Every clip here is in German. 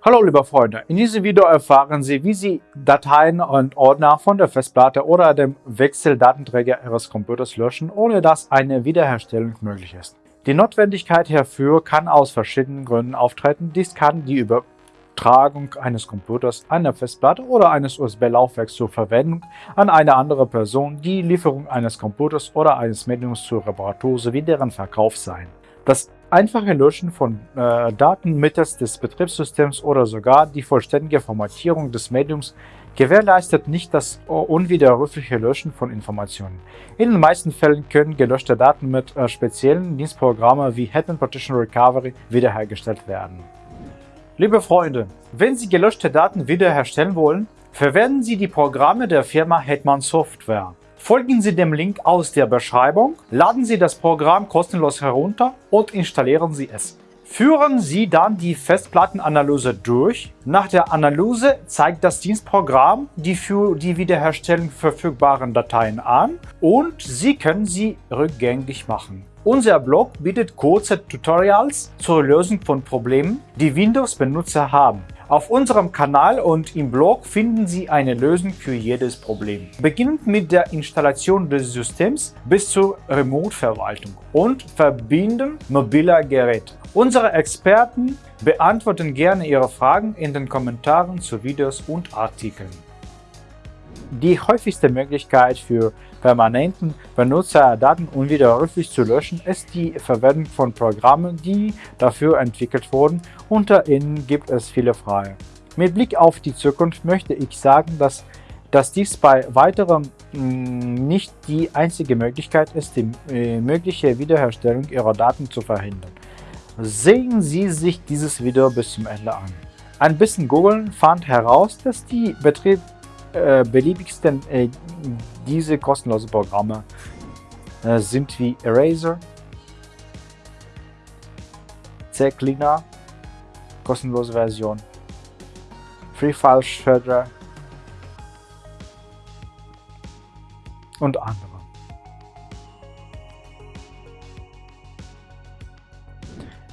Hallo liebe Freunde, in diesem Video erfahren Sie, wie Sie Dateien und Ordner von der Festplatte oder dem Wechseldatenträger Ihres Computers löschen, ohne dass eine Wiederherstellung möglich ist. Die Notwendigkeit hierfür kann aus verschiedenen Gründen auftreten. Dies kann die Übertragung eines Computers, einer Festplatte oder eines USB-Laufwerks zur Verwendung an eine andere Person, die Lieferung eines Computers oder eines Mediums zur Reparatur sowie deren Verkauf sein. Das einfache Löschen von äh, Daten mittels des Betriebssystems oder sogar die vollständige Formatierung des Mediums gewährleistet nicht das unwiderrufliche Löschen von Informationen. In den meisten Fällen können gelöschte Daten mit äh, speziellen Dienstprogrammen wie Hetman Partition Recovery wiederhergestellt werden. Liebe Freunde, wenn Sie gelöschte Daten wiederherstellen wollen, verwenden Sie die Programme der Firma Hetman Software. Folgen Sie dem Link aus der Beschreibung, laden Sie das Programm kostenlos herunter und installieren Sie es. Führen Sie dann die Festplattenanalyse durch. Nach der Analyse zeigt das Dienstprogramm die für die Wiederherstellung verfügbaren Dateien an und Sie können sie rückgängig machen. Unser Blog bietet kurze Tutorials zur Lösung von Problemen, die Windows-Benutzer haben. Auf unserem Kanal und im Blog finden Sie eine Lösung für jedes Problem. Beginnend mit der Installation des Systems bis zur Remote-Verwaltung und Verbinden mobiler Geräte. Unsere Experten beantworten gerne Ihre Fragen in den Kommentaren zu Videos und Artikeln. Die häufigste Möglichkeit für permanenten Benutzerdaten unwiderruflich zu löschen ist die Verwendung von Programmen, die dafür entwickelt wurden. Unter ihnen gibt es viele freie. Mit Blick auf die Zukunft möchte ich sagen, dass, dass dies bei weiterem mm, nicht die einzige Möglichkeit ist, die äh, mögliche Wiederherstellung Ihrer Daten zu verhindern. Sehen Sie sich dieses Video bis zum Ende an. Ein bisschen googeln fand heraus, dass die Betrieb äh, beliebigsten äh, diese kostenlosen Programme äh, sind wie Eraser, CCleaner, kostenlose Version, Free File Shredder und andere.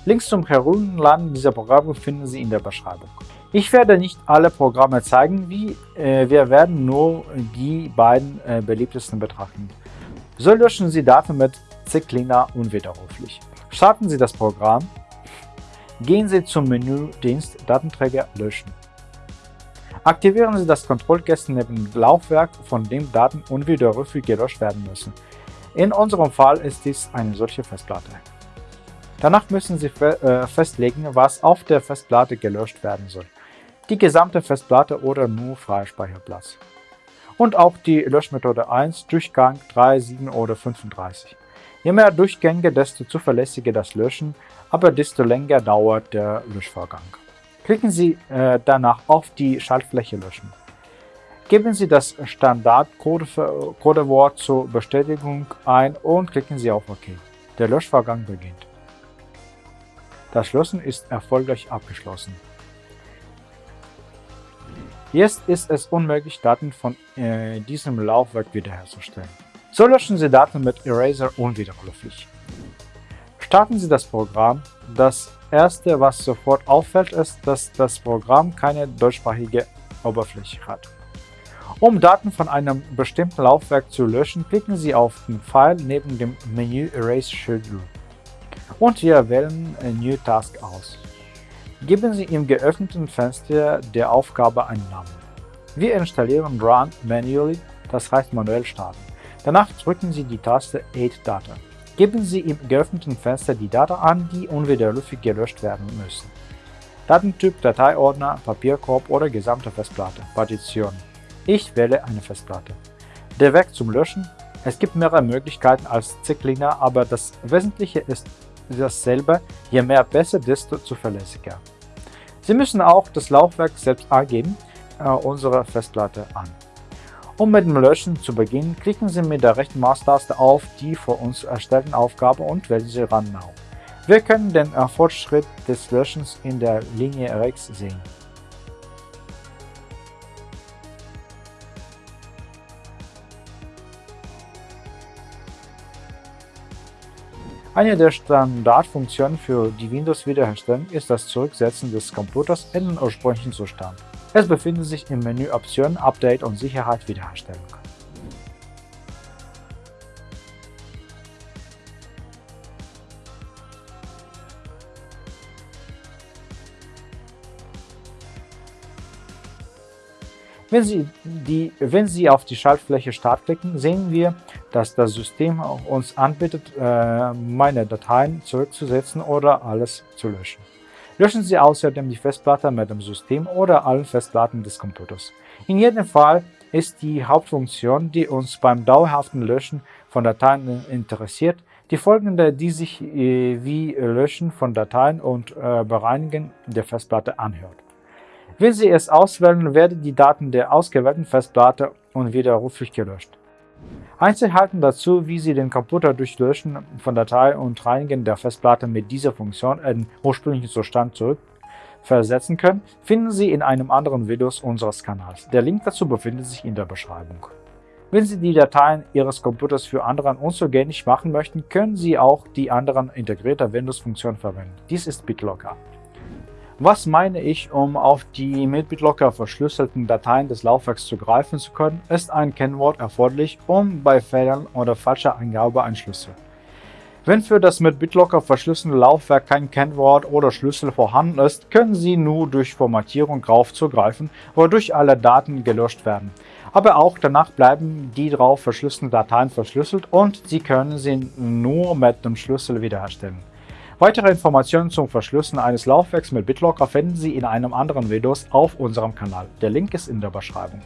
Links zum Herunterladen dieser Programme finden Sie in der Beschreibung. Ich werde nicht alle Programme zeigen, wie, äh, wir werden nur die beiden äh, beliebtesten betrachten. So löschen Sie Daten mit CCleaner unwiderruflich. Starten Sie das Programm, gehen Sie zum Menüdienst Datenträger löschen. Aktivieren Sie das Kontrollkästchen neben dem Laufwerk, von dem Daten unwiderruflich gelöscht werden müssen. In unserem Fall ist dies eine solche Festplatte. Danach müssen Sie äh, festlegen, was auf der Festplatte gelöscht werden soll die gesamte Festplatte oder nur Freispeicherplatz. Und auch die Löschmethode 1, Durchgang 3, 7 oder 35. Je mehr Durchgänge, desto zuverlässiger das Löschen, aber desto länger dauert der Löschvorgang. Klicken Sie äh, danach auf die Schaltfläche Löschen. Geben Sie das Standard-Codewort zur Bestätigung ein und klicken Sie auf OK. Der Löschvorgang beginnt. Das Löschen ist erfolgreich abgeschlossen. Jetzt ist es unmöglich, Daten von äh, diesem Laufwerk wiederherzustellen. So löschen Sie Daten mit Eraser unwiderruflich. Starten Sie das Programm. Das erste, was sofort auffällt, ist, dass das Programm keine deutschsprachige Oberfläche hat. Um Daten von einem bestimmten Laufwerk zu löschen, klicken Sie auf den Pfeil neben dem Menü Erase Schedule und wir wählen New Task aus. Geben Sie im geöffneten Fenster der Aufgabe einen Namen. Wir installieren Run manually, das heißt manuell starten. Danach drücken Sie die Taste Add Data. Geben Sie im geöffneten Fenster die Daten an, die unwiderruflich gelöscht werden müssen. Datentyp, Dateiordner, Papierkorb oder gesamte Festplatte, Partition. Ich wähle eine Festplatte. Der Weg zum Löschen. Es gibt mehrere Möglichkeiten als CCleaner, aber das Wesentliche ist dasselbe, je mehr besser, desto zuverlässiger. Sie müssen auch das Laufwerk selbst angeben, äh, unsere Festplatte an. Um mit dem Löschen zu beginnen, klicken Sie mit der rechten Maustaste auf die vor uns erstellten Aufgabe und wählen Sie Run Now. Wir können den Fortschritt des Löschens in der Linie rechts sehen. Eine der Standardfunktionen für die Windows-Wiederherstellung ist das Zurücksetzen des Computers in den ursprünglichen Zustand. Es befindet sich im Menü Optionen, Update und Sicherheit Wiederherstellung. Wenn Sie, die, wenn Sie auf die Schaltfläche Start klicken, sehen wir, dass das System uns anbietet, äh, meine Dateien zurückzusetzen oder alles zu löschen. Löschen Sie außerdem die Festplatte mit dem System oder allen Festplatten des Computers. In jedem Fall ist die Hauptfunktion, die uns beim dauerhaften Löschen von Dateien interessiert, die folgende, die sich äh, wie Löschen von Dateien und äh, Bereinigen der Festplatte anhört. Wenn Sie es auswählen, werden die Daten der ausgewählten Festplatte unwiderruflich gelöscht. Einzelheiten dazu, wie Sie den Computer durch Löschen von Dateien und Reinigen der Festplatte mit dieser Funktion in ursprünglichen Zustand zurückversetzen können, finden Sie in einem anderen Video unseres Kanals. Der Link dazu befindet sich in der Beschreibung. Wenn Sie die Dateien Ihres Computers für anderen unzugänglich machen möchten, können Sie auch die anderen integrierte Windows-Funktion verwenden. Dies ist BitLocker. Was meine ich, um auf die mit BitLocker verschlüsselten Dateien des Laufwerks zugreifen zu können, ist ein Kennwort erforderlich, um bei Fehlern oder falscher Eingabe ein Schlüssel. Wenn für das mit BitLocker verschlüsselte Laufwerk kein Kennwort oder Schlüssel vorhanden ist, können Sie nur durch Formatierung darauf zugreifen, wodurch alle Daten gelöscht werden. Aber auch danach bleiben die darauf verschlüsselten Dateien verschlüsselt und Sie können sie nur mit dem Schlüssel wiederherstellen. Weitere Informationen zum Verschlüsseln eines Laufwerks mit BitLocker finden Sie in einem anderen Video auf unserem Kanal. Der Link ist in der Beschreibung.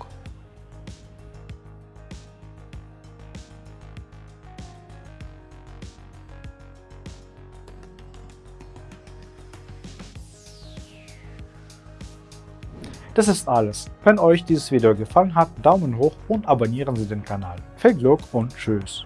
Das ist alles. Wenn euch dieses Video gefallen hat, Daumen hoch und abonnieren Sie den Kanal. Viel Glück und Tschüss.